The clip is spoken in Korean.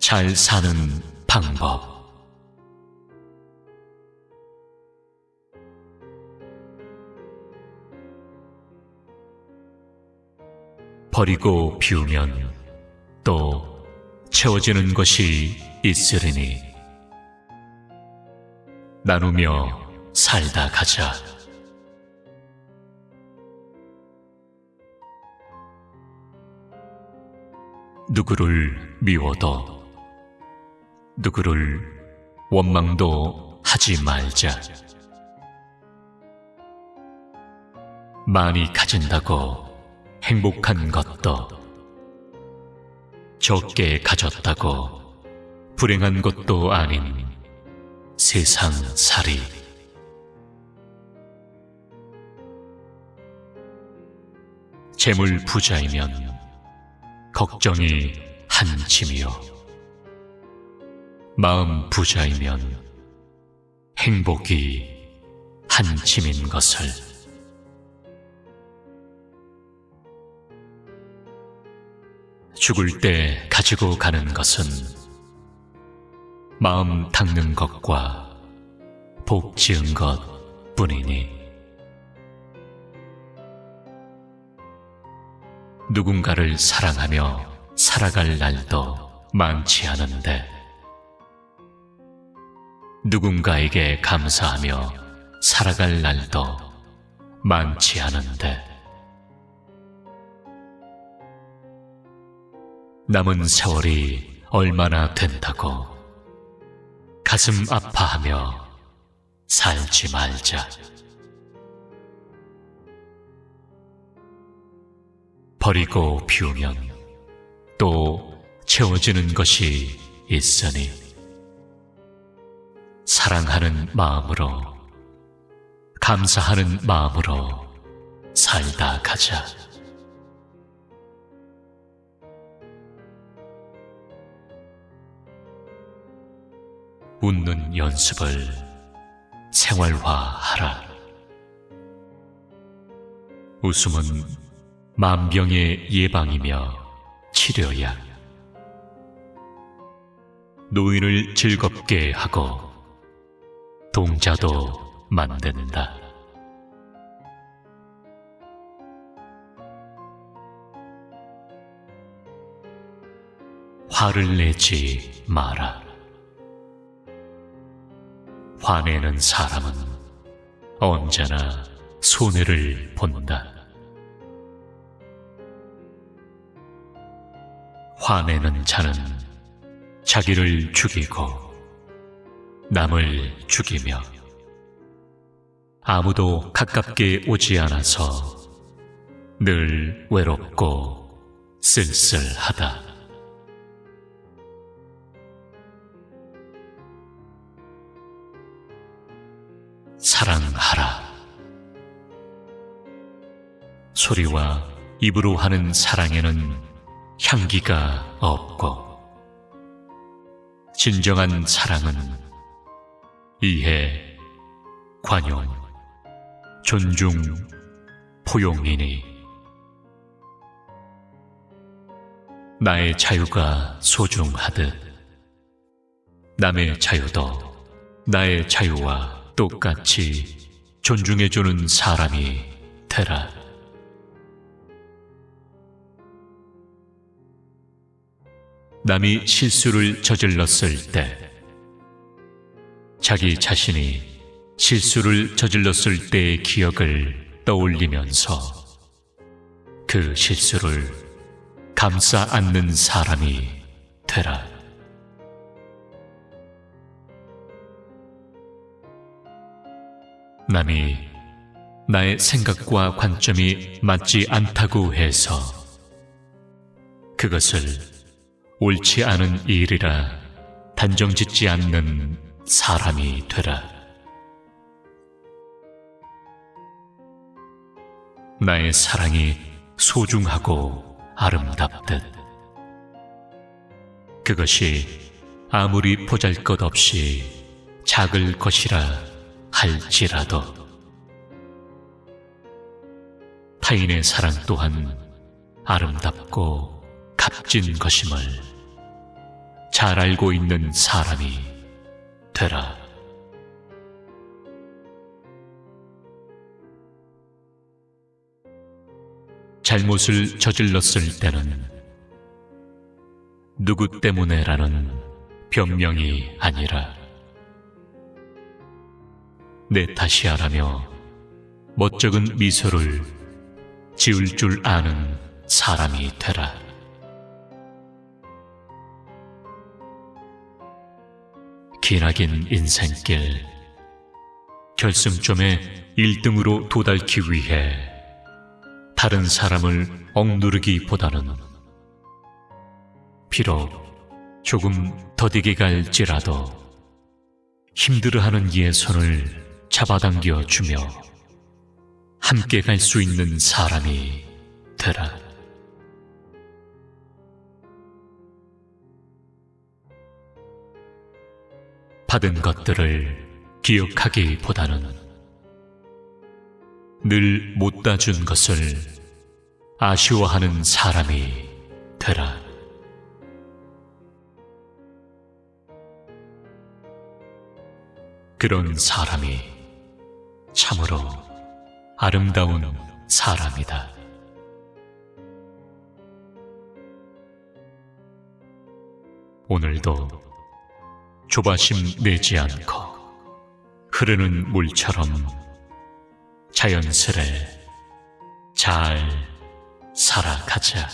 잘 사는 방법 버리고 비우면 또 채워지는 것이 있으리니 나누며 살다 가자. 누구를 미워도 누구를 원망도 하지 말자. 많이 가진다고 행복한 것도 적게 가졌다고 불행한 것도 아닌 세상 살이 재물 부자이면 걱정이 한 짐이요 마음 부자이면 행복이 한 짐인 것을. 죽을 때 가지고 가는 것은 마음 닦는 것과 복 지은 것 뿐이니. 누군가를 사랑하며 살아갈 날도 많지 않은데 누군가에게 감사하며 살아갈 날도 많지 않은데. 남은 세월이 얼마나 된다고. 가슴 아파하며 살지 말자. 버리고 비우면 또 채워지는 것이 있으니 사랑하는 마음으로 감사하는 마음으로 살다 가자. 웃는 연습을 생활화하라. 웃음은 만병의 예방이며 치료야. 노인을 즐겁게 하고 동자도 만든다. 화를 내지 마라. 화내는 사람은 언제나 손해를 본다. 화내는 자는 자기를 죽이고 남을 죽이며 아무도 가깝게 오지 않아서 늘 외롭고 쓸쓸하다. 사랑하라. 소리와 입으로 하는 사랑에는 향기가 없고, 진정한 사랑은 이해, 관용, 존중, 포용이니, 나의 자유가 소중하듯, 남의 자유도 나의 자유와 똑같이 존중해주는 사람이 되라. 남이 실수를 저질렀을 때, 자기 자신이 실수를 저질렀을 때의 기억을 떠올리면서 그 실수를 감싸 안는 사람이 되라. 남이 나의 생각과 관점이 맞지 않다고 해서 그것을 옳지 않은 일이라 단정 짓지 않는 사람이 되라. 나의 사랑이 소중하고 아름답듯 그것이 아무리 보잘것없이 작을 것이라 할지라도 타인의 사랑 또한 아름답고 값진 것임을 잘 알고 있는 사람이 되라. 잘못을 저질렀을 때는 누구 때문에라는 변명이 아니라 내 탓이야라며 멋쩍은 미소를 지을 줄 아는 사람이 되라. 기나긴 인생길 결승점에 1등으로 도달기 위해 다른 사람을 억누르기보다는 비록 조금 더디게 갈지라도 힘들어하는 이의 손을 잡아당겨 주며 함께 갈 수 있는 사람이 되라. 받은 것들을 기억하기보다는 늘못 따준 것을 아쉬워하는 사람이 되라. 그런 사람이 참으로 아름다운 사람이다. 오늘도 조바심 내지 않고 흐르는 물처럼 자연스레 잘 살아가자.